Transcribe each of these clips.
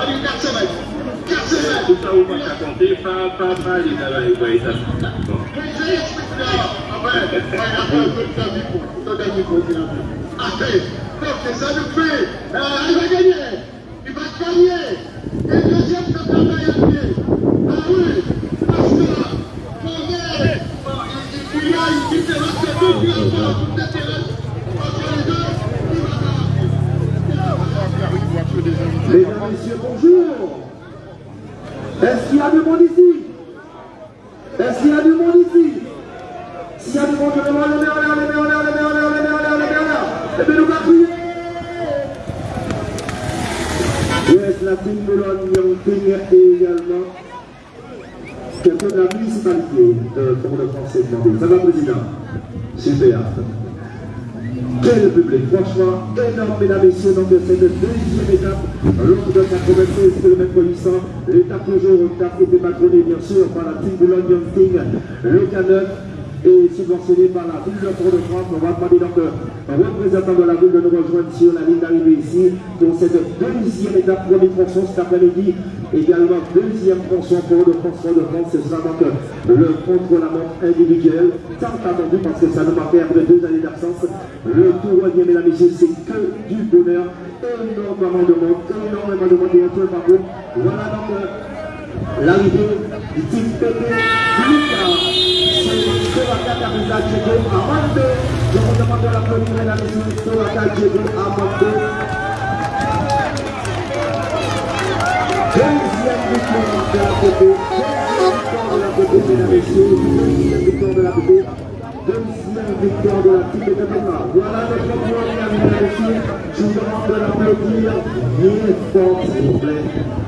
Olha o Cacemete. Cacemete. Está uma caconte, pá, pá, pá, e é, La Boulogne, Yangting et également de la municipalité de. Ça va, Président Super. Public, franchement, énorme, mesdames et messieurs, donc cette deuxième étape, lors de 96 km 800, l'étape toujours, étape était patronnée bien sûr par la team Boulogne Team, le K9, et subventionné par la ville de Port-de-France. On va demander donc un représentant de la ville de nous rejoindre sur la ligne d'arrivée ici pour cette deuxième étape, premier tronçon cet après-midi. Également deuxième tronçon pour de France de France. Ce sera donc le contre-la-montre individuel, tant attendu parce que ça nous manquait après deux années d'absence. Le tournoyer, mesdames et messieurs, c'est que du bonheur. Énormément de monde, énormément de monde et un peu parcours. Voilà donc l'arrivée du team Kabisa Diego Amande. Je vous demande de l'applaudir, mesdames et messieurs, Soraka Diego Amande. Deuxième victoire de la PP. Deuxième victoire de la PP, mesdames et messieurs. Deuxième victoire de la PP. Deuxième victoire de la de développement. Voilà notre point, mesdames et messieurs. Je vous demande de l'applaudir bien fort, s'il vous plaît.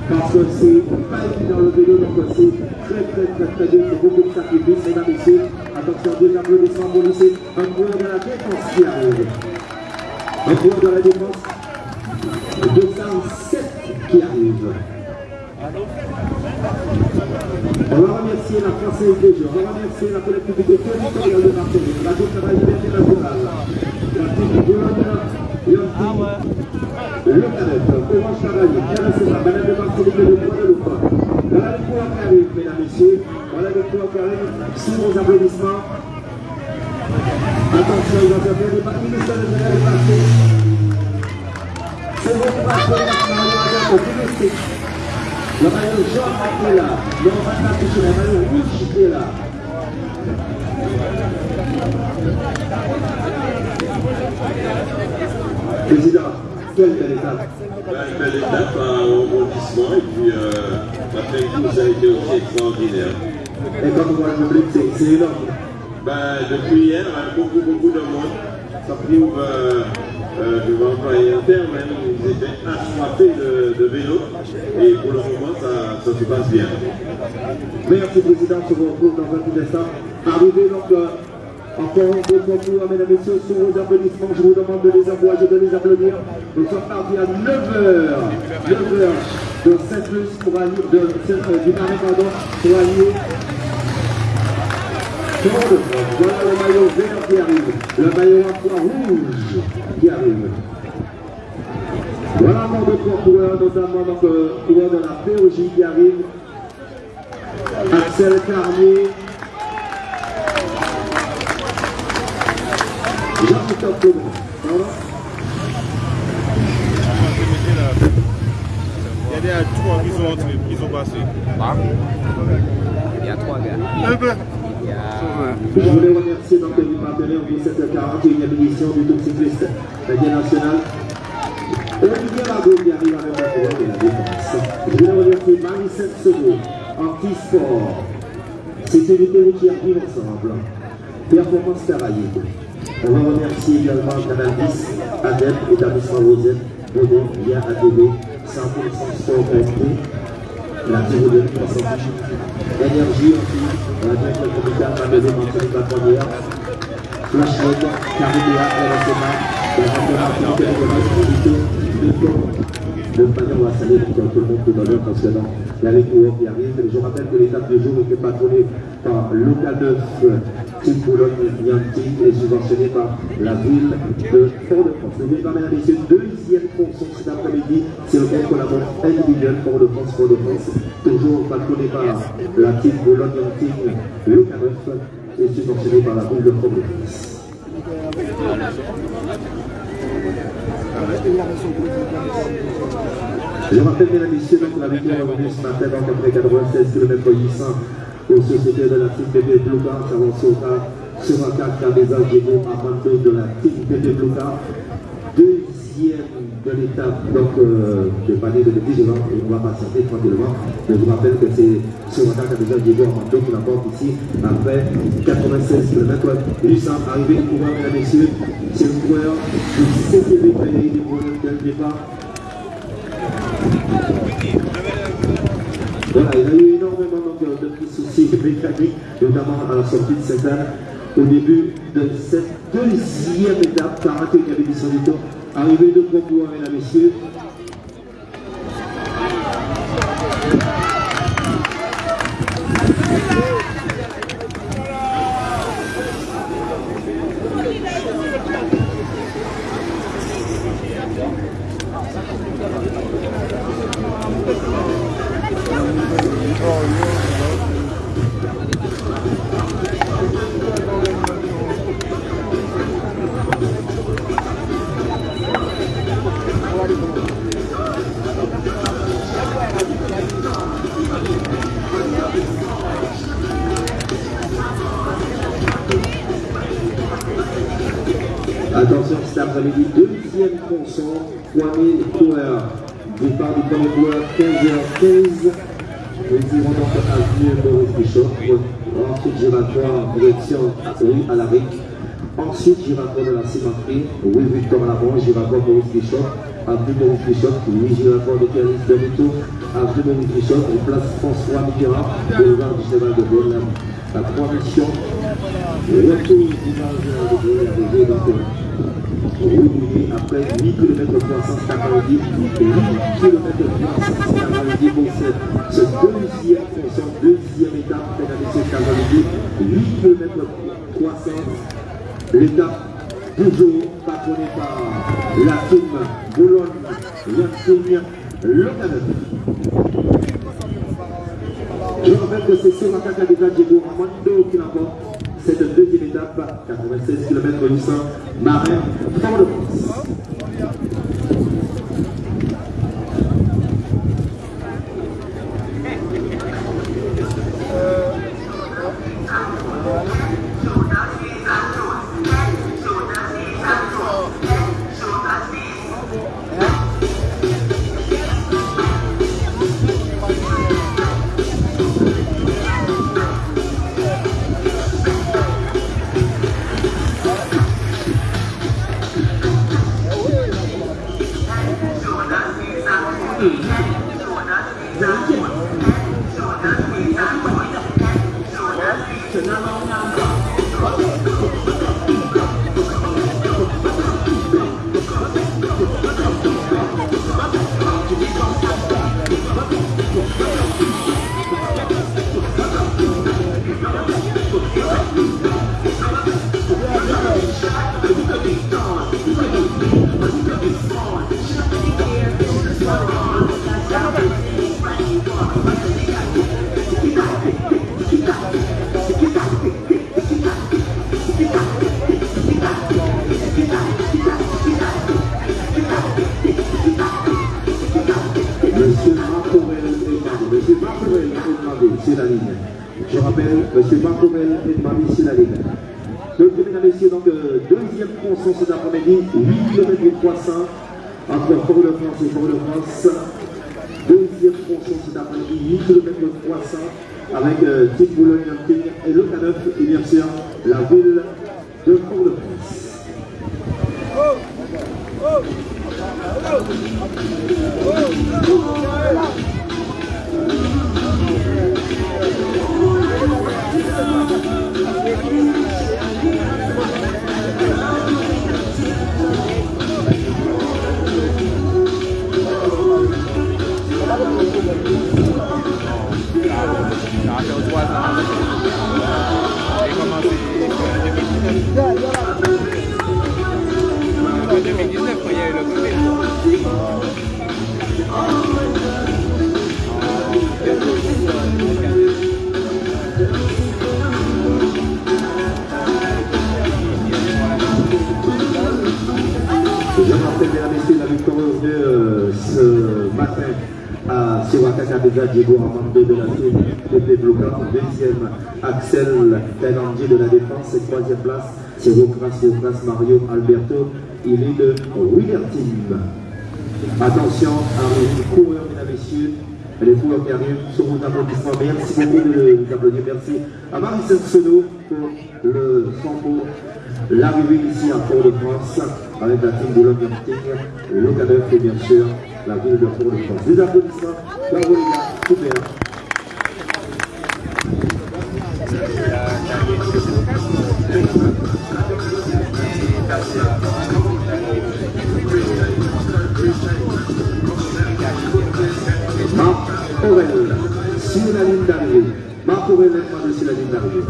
Parce que c'est pas évident le vélo, donc c'est très très très très dur, c'est beaucoup de sacrifices, mesdames et messieurs. Attention, deux applaudissements pour lycée. Un coureur de la défense qui arrive. Un coureur de la défense. 207 qui arrive. On va remercier la Française des Jeux, on va remercier la collectivité territoriale de Marseille, la Travail internationale, la team Boulogne, et le canette, Orange Cavalier, RSMA, Madame de Marseille de Guadeloupe. Les mesdames messieurs. Voilà les qui arrivent. Sous vos applaudissements. Attention, bien des parties, ministère de Départé. C'est votre. Le maillot jaune est là. Le maillot touché, le maillot rouge est là. Président, quelle belle étape. Ben, une belle étape au rebondissement et puis euh, après coup, ça a été aussi extraordinaire. Et quand on voit le public, c'est- énorme. Ben, depuis hier, hein, beaucoup, beaucoup de monde. Ça prouve, euh, euh, je vais employer un terme, hein, ils étaient de, de vélo et pour le moment, ça, ça se passe bien. Merci Président, je vous retrouve dans un petit instant. Arrivé donc euh, encore beau concours, mesdames et messieurs, sur vos applaudissements, je vous demande de les envoyer, de les applaudir. Nous sommes partis à 9h, 9h de Saint-Luc pour aller, de, euh, du Marais, pardon, pour aller. Voilà le maillot vert qui arrive, le maillot à poids rouge qui arrive. Voilà encore deux coureurs, notamment donc, euh, coureur de la POJ qui arrive. Axel Carnier. Il y a trois qui a... Je voulais remercier donc partenaires cette 41e édition du Tour cycliste. Olivier qui arrive la de la défense. Je voulais remercier Sécurité routière vivre ensemble, Performance Caraïbe. On va remercier également Canal 10, ADEP, Établissement Rosette, Bonnet, Lien ATV, 100% Sport SP, la tyrolienne 300 Énergie aussi, la direction communale, la maison mensuelle de la première, Flashlight, Caribéa, RSMA, la radio activité de manière, on va saluer tout le monde tout à l'heure parce que non, il y a les coureurs qui arrivent. Je rappelle que l'étape de jour était patronnée par Local 9 Team Boulogne-Yanting est subventionné par la ville de Fort-de-France. Le ville mesdames et messieurs, deuxième fonction cet après-midi, c'est le la montre individuelle Fort-de-France, Fort-de-France, toujours patronné par la team Boulogne-Yanting, le K9, et subventionné par la ville de Fort-de-France. Je rappelle, mesdames et messieurs, donc la victoire est revenue ce matin après 96 km 800 aux sociétés de la team PP Blouka, Savon Sota, Soraka, Cabeza, Diego, Armando de la team PP Blouka. Deuxième de l'étape euh, de panier de 10 ans, et on va patienter tranquillement. Mais je vous rappelle que c'est Soraka, Cabeza, Diego, Armando qui l'emporte ici après 96 km 800. Arrivé du pouvoir, mesdames et messieurs, c'est le coureur du CCB Pays du Boulogne dès le départ. Voilà, il y a eu énormément de petits soucis mécaniques, notamment à la sortie de cette année, au début de cette deuxième étape, 41e édition du tour. Arrivée de mesdames et messieurs. Attention, cet après-midi, deuxième tronçon, 3000 coureurs. Départ du premier coureur, 15h15. Donc avenue Maurice Bichot. Ensuite, en direction rue à la RIC. Ensuite, voir de la cimenterie, rue Victor Lamont, voir Maurice Bichot. Avenue Maurice Bichot, oui, voir de Pierre-Lise Benito. Avenue Maurice Bichot, place François Mitterrand, boulevard du Cheval de Gaulle. La trois missions. Retour d'image de Gaulle, arrivé après 8 km 300 cet après-midi, 8 km 300 cet après-midi pour ce, ce deuxième fonction, deuxième étape, messieurs, cet après-midi, 8 km 300, l'étape toujours patronnée par la team Boulogne, Yanting, le Canada. Je rappelle que c'est sur la carte déjà Diego Armando qui l'emporte cette deuxième étape, 96 km 800, Marais, Fort-de-France. Rappelle, Monsieur Marcorel est demandé sur la ligne. Donc, mesdames et messieurs, donc, euh, deuxième tronçon cet après-midi, 8 km 300 entre Fort-de-France et Fort-de-France. Deuxième tronçon cet après-midi, 8 km 300 avec euh, Boulogne et le K9 et bien sûr la ville de Fort-de-France. Ça fait trois ¡Gracias! Déjà Diego Armando team Pepe Bloca. Deuxième, Axel Taillandier de la défense. Troisième place, c'est Rocras Rocras Mario Alberto. Il est de William Team. Attention, arrive le coureur, mesdames et messieurs. Les coureurs qui arrivent sur vos applaudissements. Merci beaucoup de vous applaudir. Merci à Marie Sono pour le l'arrivée ici à Port-de-France avec la team Boulogne-Martinique, le et bien sûr la ville de Port-de-France. Des applaudissements. Bravo les gars, super. Marc Aurel, sur la ligne d'arrivée. Marc Aurel est sur la ligne d'arrivée.